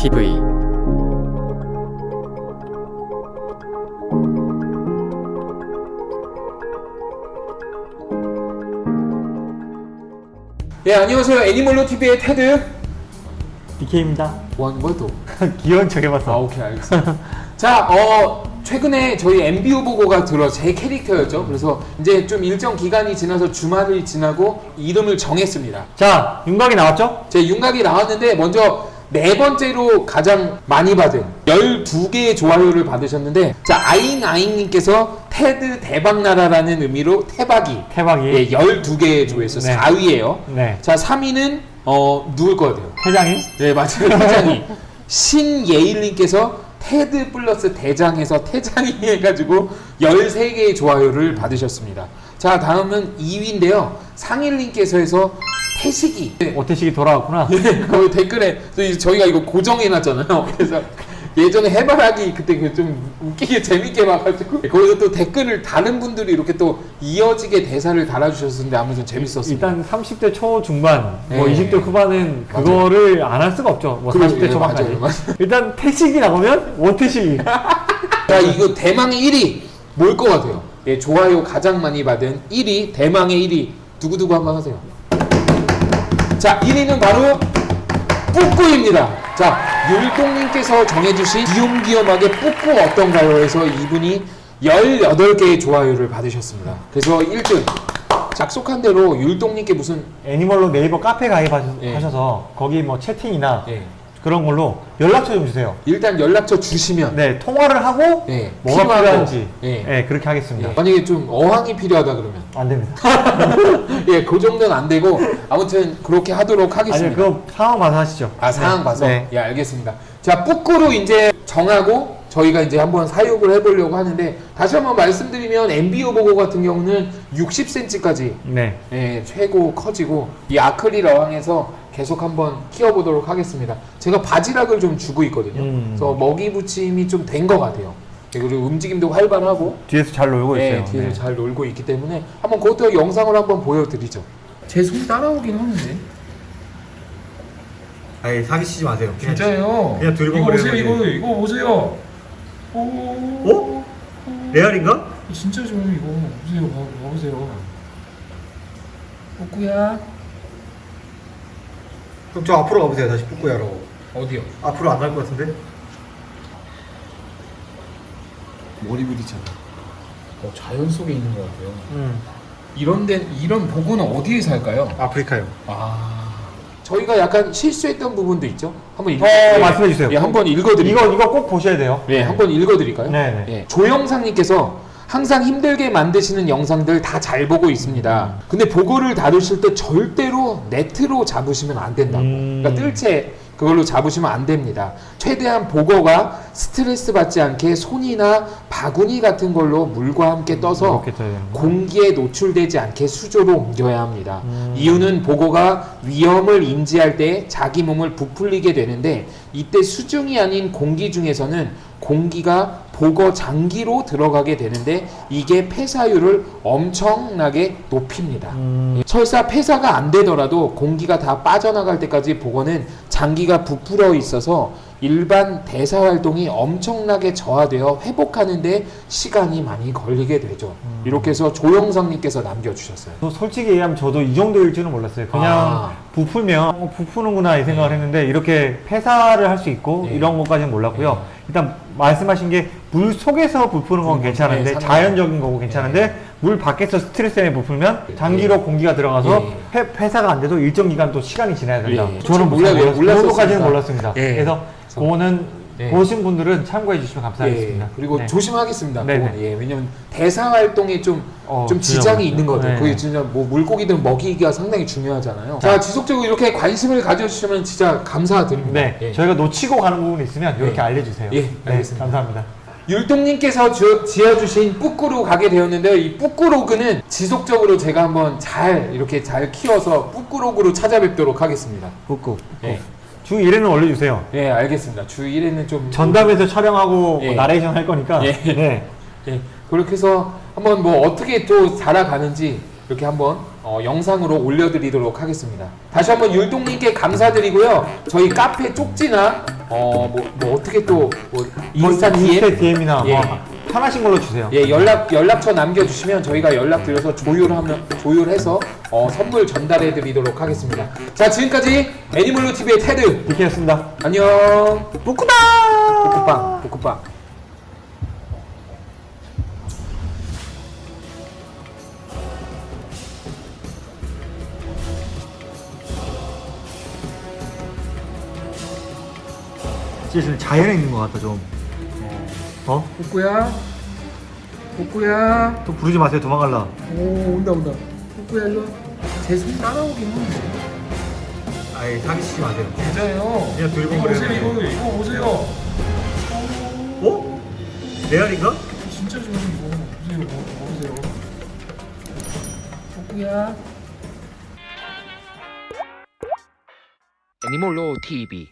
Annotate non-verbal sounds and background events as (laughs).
TV 예 안녕하세요. 애니멀로 TV의 테드. DK입니다. 원 뭐또 귀여운 척아 해봤어. 오케이 알겠습니다. (laughs) 자 어 최근에 저희 MBO 보고가 들어 제 캐릭터였죠. 그래서 이제 좀 일정 기간이 지나서 주말이 지나고 이름을 정했습니다. 자, 윤곽이 나왔죠? 제 윤곽이 나왔는데 먼저 네 번째로 가장 많이 받은 12개의 좋아요를 받으셨는데 자 아잉아잉님께서 테드 대박나라라는 의미로 태박이 태박이. 예 12개의 조회수 네. 4위에요 네. 자 3위는 어 누굴 것 같아요? 회장님? 네 맞아요 (laughs) 태장이 신예일님께서 테드 플러스 대장에서 태장이 (laughs) 해가지고 13개의 좋아요를 받으셨습니다 자 다음은 2위인데요 상일님께서 해서 태식이 네, 오태식이 돌아왔구나. 그 댓글에 저희가 이거 고정해놨잖아요 (laughs) 그래서 예전에 해바라기 그때 그 좀 웃기게 (laughs) 재밌게 봐가지고 거기서 또 댓글을 다른 분들이 이렇게 또 이어지게 대사를 달아주셨는데 아무튼 재밌었습니다 일단 30대 초 중반, 뭐 네. 20대 후반은. 그거를 안 할 수가 없죠. 뭐 그렇죠. 40대 예, 초반까지. 맞아요, 맞아요. 일단 태식이 나오면 오태식이. (laughs) 자 이거 대망의 1위 뭘 것 같아요? 예, 좋아요 가장 많이 받은 1위 대망의 1위 두구두구 한번 하세요 자 1위는 바로 뿌꾸입니다 자 율동님께서 정해주신 귀염귀염하게 뿌꾸 어떤가요? 해서 이분이 18개의 좋아요를 받으셨습니다 그래서 1등 약속한 대로 율동님께 무슨 애니멀로 네이버 카페 가입하셔서 예. 거기 뭐 채팅이나 예, 그런 걸로 연락처 좀 주세요. 일단 연락처 주시면 네, 통화를 하고 예, 뭐가 필요하고, 필요한지 예. 예, 그렇게 하겠습니다. 예, 만약에 좀 어항이 필요하다 그러면 안 됩니다. (laughs) 예, 그 정도는 안 되고 아무튼 그렇게 하도록 하겠습니다. 아니, 그거 상황 봐서 하시죠. 아 상황 네. 봐서 네. 예 알겠습니다. 자 뿌꾸로 이제 정하고 저희가 이제 한번 사육을 해보려고 하는데 다시 한번 말씀드리면 MBO 보고 같은 경우는 60cm까지 네. 예, 최고 커지고 이 아크릴 어항에서 계속 한번 키워보도록 하겠습니다. 제가 바지락을 좀 주고 있거든요. 음. 그래서 먹이 부침이 좀 된 것 같아요. 예, 그리고 움직임도 활발하고 뒤에서 잘 놀고 네, 있어요. 뒤에서 네. 잘 놀고 있기 때문에 한번 그것도 영상을 한번 보여드리죠. 제 손 따라오긴 하는데. 아니 사기치지 마세요. 진짜요? 그냥 이거 두리번거리는 보세요, 이거 거지. 이거 보세요. 오, 어? 레알인가? 진짜 좋아요, 이거 보세요, 봐, 봐보세요. 꼬꾸야 그럼 저 앞으로 가보세요. 다시 뿌꾸야로. 어디요? 앞으로 안 갈 것 같은데? 머리 부딪혔네. 어, 자연 속에 있는 것 같아요. 음. 이런 데 이런 보고는 어디에 살까요? 아프리카요. 아. 저희가 약간 실수했던 부분도 있죠. 한번 읽. 어, 말씀해 주세요. 예, 한번 읽어드릴게요. 이거 이거 꼭 보셔야 돼요. 네, 한번 읽어드릴까요? 네네. 예, 조영상님께서 항상 힘들게 만드시는 영상들 다 잘 보고 있습니다. 근데 보고를 다루실 때 절대로 네트로 잡으시면 안 된다고. 음. 그러니까 뜰채 그걸로 잡으시면 안 됩니다. 최대한 보고가 스트레스 받지 않게 손이나 바구니 같은 걸로 물과 함께 떠서 되는 거. 공기에 노출되지 않게 수조로 옮겨야 합니다. 음. 이유는 보고가 위험을 인지할 때 자기 몸을 부풀리게 되는데 이때 수중이 아닌 공기 중에서는 공기가 보거 장기로 들어가게 되는데 이게 폐사율을 엄청나게 높입니다. 음. 설사 폐사가 안 되더라도 공기가 다 빠져나갈 때까지 보고는 장기가 부풀어 있어서 일반 대사 활동이 엄청나게 저하되어 회복하는데 시간이 많이 걸리게 되죠. 음. 이렇게 해서 조영성님께서 남겨주셨어요. 저 솔직히 얘기하면 저도 이 정도일 줄은 몰랐어요. 그냥 아. 부풀면 어, 부푸는구나 이 생각을 했는데 이렇게 폐사를 할 수 있고 네. 이런 것까지는 몰랐고요. 네. 일단 말씀하신 게 물 속에서 부푸는 건 음, 괜찮은데 네, 자연적인 거고 괜찮은데 물 밖에서 스트레스 때문에 부풀면 장기로 공기가 들어가서 네. 폐, 폐사가 안 돼도 일정 기간 또 시간이 지나야 된다. 예. 저는 몰라요. 몰랐, 그 몰랐었습니다. 정도까지는 몰랐습니다. 예. 그래서 그거는 예. 보신 분들은 참고해 주시면 감사하겠습니다. 예, 그리고 네. 조심하겠습니다. 예, 왜냐면 대사 활동에 좀, 어, 좀 지장이. 있는 것 같아요. 네. 그게 진짜 뭐 물고기든 먹이기가 상당히 중요하잖아요. 자, 지속적으로 이렇게 관심을 가져주시면 진짜 감사드립니다. 네, 예. 저희가 놓치고 가는 부분이 있으면 이렇게 예. 알려주세요. 예, 네, 알겠습니다. 감사합니다. 율동님께서 주- 지어주신 뿌꾸로 가게 되었는데요. 이 뿌꾸로그는 지속적으로 제가 한번 잘 이렇게 잘 키워서 뿌꾸로그로 찾아뵙도록 하겠습니다. 꾹꾹. 예, 주 1회는 올려주세요. 예 알겠습니다. 주 1회는 좀 전담해서 촬영하고 예. 뭐 나레이션 할 거니까. 예. 네. 예, 그렇게 해서 한번 뭐 어떻게 또 자라가는지 이렇게 한번 어, 영상으로 올려드리도록 하겠습니다. 다시 한번 율동님께 감사드리고요. 저희 카페 쪽지나 어, 뭐, 뭐 어떻게 또뭐 인스타 DM 인스타 DM이나 예. 뭐 편하신 걸로 주세요. 예, 연락 연락처 남겨주시면 저희가 연락 드려서 조율하면 조율해서 어, 선물 전달해드리도록 하겠습니다. 자, 지금까지 애니멀로 TV의 테드 디키였습니다. 안녕. 복구다! 볶음빵, 볶음빵. 진짜 자연에 있는 것 같다 좀. 어? 볶구야, 볶구야. 또 부르지 마세요 도망갈라. 오, 온다 온다. 볶구야 일로. 제손 따라오긴 해. 아예 사기치지 마세요. 진짜예요. 그냥 들고 이거 그래요. 보세요, 이거 이거 보세요. 어? 레알인가? 진짜 좋은 이거 보세요, 뭐, 보세요. 볶구야. 애니몰로 TV